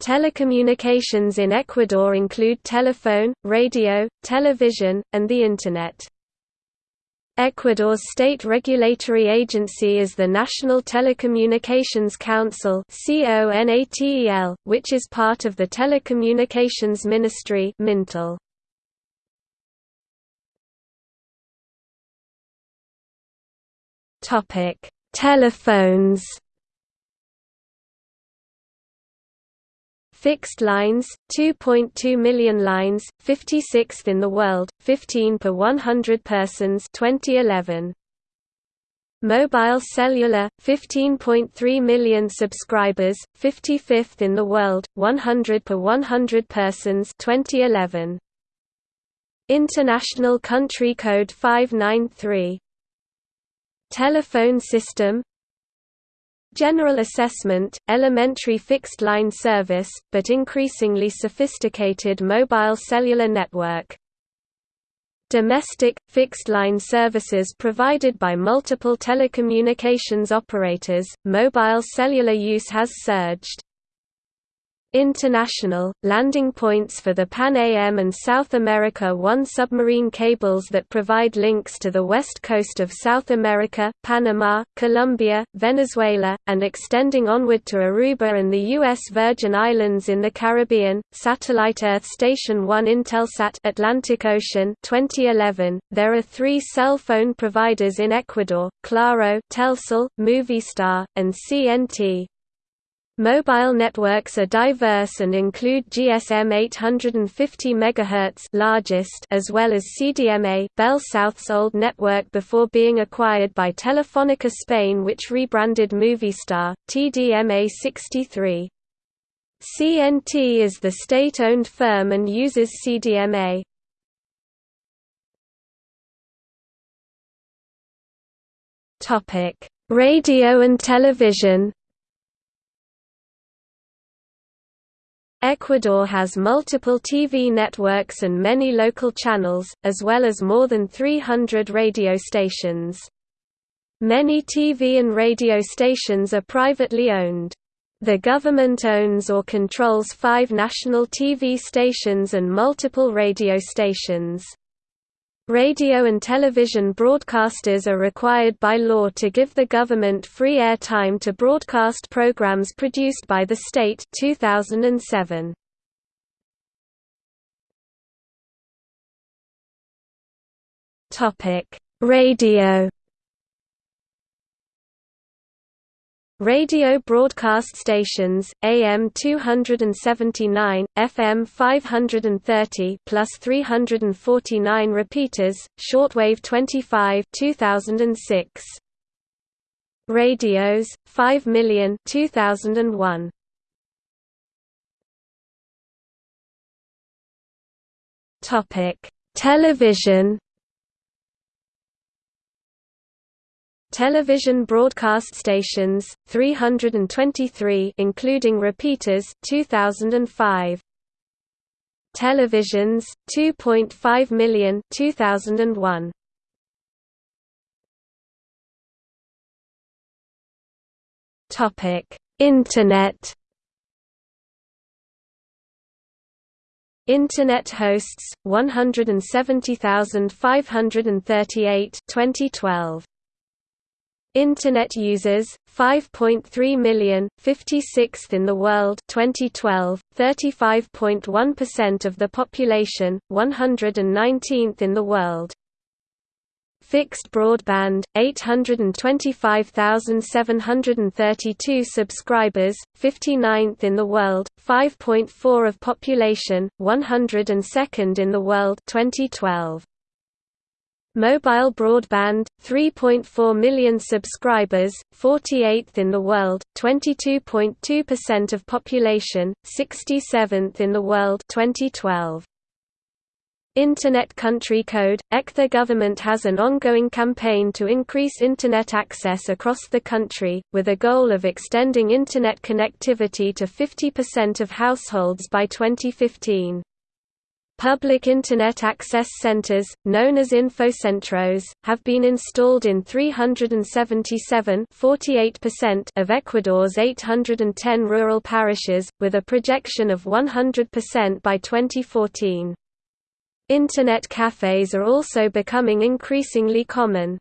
Telecommunications in Ecuador include telephone, radio, television, and the Internet. Ecuador's state regulatory agency is the National Telecommunications Council which is part of the Telecommunications Ministry Mintel. Telephones Fixed lines, 2.2 million lines, 56th in the world, 15 per 100 persons 2011. Mobile cellular, 15.3 million subscribers, 55th in the world, 100 per 100 persons 2011. International Country Code 593. Telephone system General assessment, elementary fixed-line service, but increasingly sophisticated mobile cellular network. Domestic, fixed-line services provided by multiple telecommunications operators, mobile cellular use has surged. International, landing points for the Pan AM and South America 1 submarine cables that provide links to the west coast of South America, Panama, Colombia, Venezuela, and extending onward to Aruba and the U.S. Virgin Islands in the Caribbean. Satellite Earth Station 1 Intelsat Atlantic Ocean 2011. There are three cell phone providers in Ecuador, Claro, Telcel, Movistar, and CNT. Mobile networks are diverse and include GSM 850 MHz largest as well as CDMA Bell South's old network before being acquired by Telefónica Spain which rebranded Movistar, TDMA 63. CNT is the state-owned firm and uses CDMA. Radio and television Ecuador has multiple TV networks and many local channels, as well as more than 300 radio stations. Many TV and radio stations are privately owned. The government owns or controls five national TV stations and multiple radio stations. Radio and television broadcasters are required by law to give the government free air time to broadcast programs produced by the state. 2007. Topic: Radio Radio broadcast stations, AM 279, FM 530 plus 349 repeaters, shortwave 25 2006. Radios, 5 million 2001. Topic: Television Television broadcast stations 323 including repeaters 2005 Televisions 2.5 million 2001 Topic Internet. Internet hosts 170,538 2012 Internet users 5.3 million, 56th in the world 2012, 35.1% of the population, 119th in the world. Fixed broadband 825,732 subscribers, 59th in the world, 5.4 of population, 102nd in the world 2012. Mobile broadband, 3.4 million subscribers, 48th in the world, 22.2% of population, 67th in the world 2012. Internet Country Code – EC The government has an ongoing campaign to increase Internet access across the country, with a goal of extending Internet connectivity to 50% of households by 2015. Public Internet access centers, known as infocentros, have been installed in 377 of Ecuador's 810 rural parishes, with a projection of 100% by 2014. Internet cafes are also becoming increasingly common.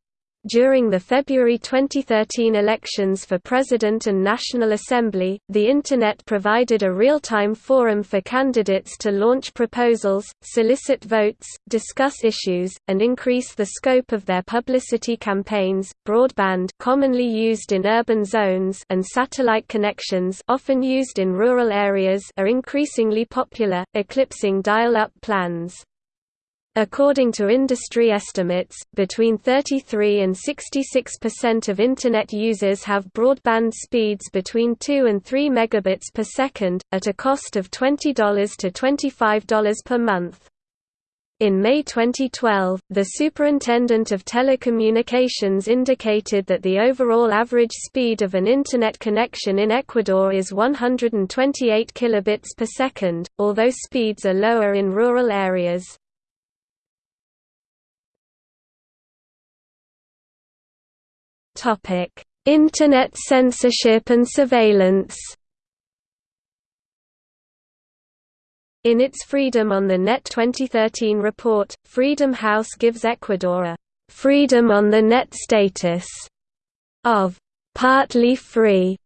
During the February 2013 elections for President and National Assembly, the Internet provided a real-time forum for candidates to launch proposals, solicit votes, discuss issues, and increase the scope of their publicity campaigns. Broadband, commonly used in urban zones, and satellite connections, often used in rural areas, are increasingly popular, eclipsing dial-up plans. According to industry estimates, between 33 and 66% of Internet users have broadband speeds between 2 and 3 megabits per second, at a cost of $20 to $25 per month. In May 2012, the Superintendent of Telecommunications indicated that the overall average speed of an Internet connection in Ecuador is 128 kilobits per second, although speeds are lower in rural areas. Internet censorship and surveillance. In its Freedom on the Net 2013 report, Freedom House gives Ecuador a freedom on the net status of partly free.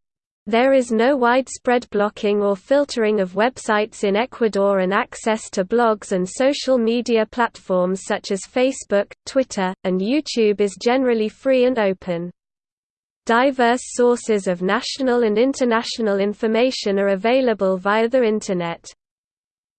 There is no widespread blocking or filtering of websites in Ecuador and access to blogs and social media platforms such as Facebook, Twitter, and YouTube is generally free and open. Diverse sources of national and international information are available via the Internet.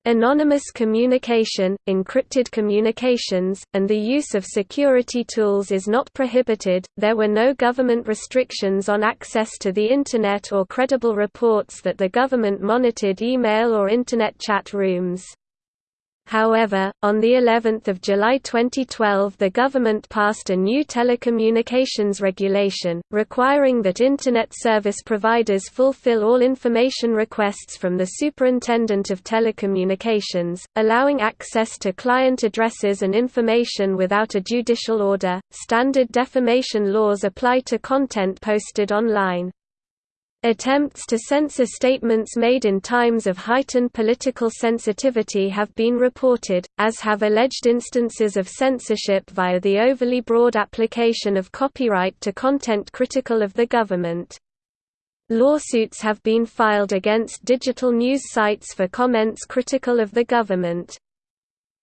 Anonymous communication, encrypted communications, and the use of security tools is not prohibited. There were no government restrictions on access to the Internet or credible reports that the government monitored email or Internet chat rooms. However, on the 11th of July 2012 the government passed a new telecommunications regulation, requiring that Internet service providers fulfill all information requests from the Superintendent of Telecommunications, allowing access to client addresses and information without a judicial order. Standard defamation laws apply to content posted online. Attempts to censor statements made in times of heightened political sensitivity have been reported, as have alleged instances of censorship via the overly broad application of copyright to content critical of the government. Lawsuits have been filed against digital news sites for comments critical of the government.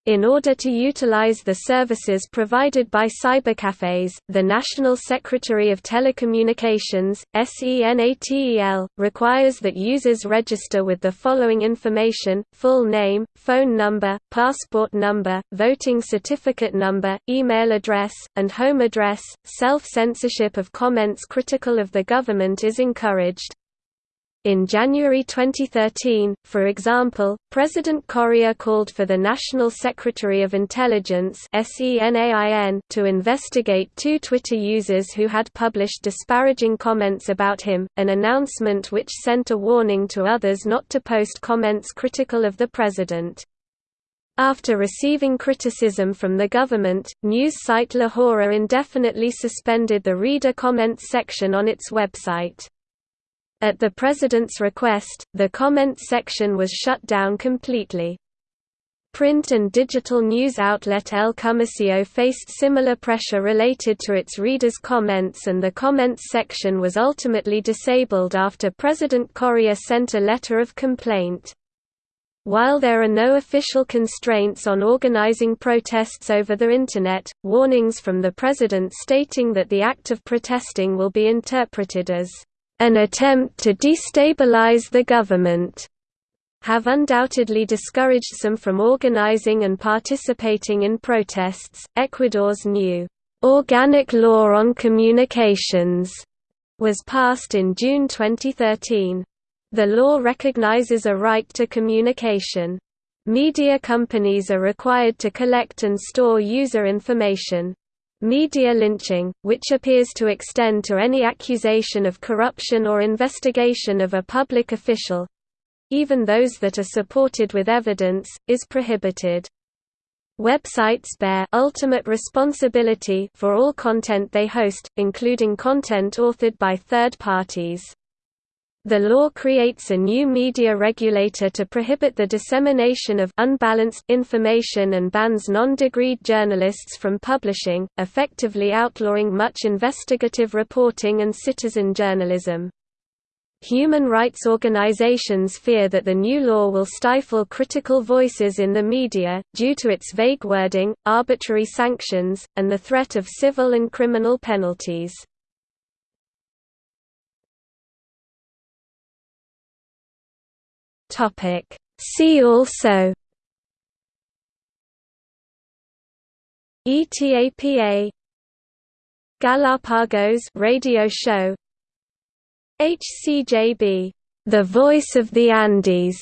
In order to utilize the services provided by cybercafes, the National Secretary of Telecommunications, SENATEL, requires that users register with the following information, full name, phone number, passport number, voting certificate number, email address, and home address. Self-censorship of comments critical of the government is encouraged. In January 2013, for example, President Correa called for the National Secretary of Intelligence to investigate two Twitter users who had published disparaging comments about him, an announcement which sent a warning to others not to post comments critical of the president. After receiving criticism from the government, news site La Hora indefinitely suspended the reader comments section on its website. At the president's request, the comments section was shut down completely. Print and digital news outlet El Comercio faced similar pressure related to its readers' comments and the comments section was ultimately disabled after President Correa sent a letter of complaint. While there are no official constraints on organizing protests over the Internet, warnings from the president stating that the act of protesting will be interpreted as an attempt to destabilize the government have undoubtedly discouraged some from organizing and participating in protests. Ecuador's new Organic Law on Communications was passed in June 2013. The law recognizes a right to communication. Media companies are required to collect and store user information. Media lynching, which appears to extend to any accusation of corruption or investigation of a public official even those that are supported with evidence, is prohibited. Websites bear ultimate responsibility for all content they host, including content authored by third parties. The law creates a new media regulator to prohibit the dissemination of unbalanced information and bans non-degreed journalists from publishing, effectively outlawing much investigative reporting and citizen journalism. Human rights organizations fear that the new law will stifle critical voices in the media, due to its vague wording, arbitrary sanctions, and the threat of civil and criminal penalties. See also ETAPA Galapagos radio show HCJB, The Voice of the Andes,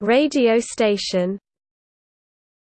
radio station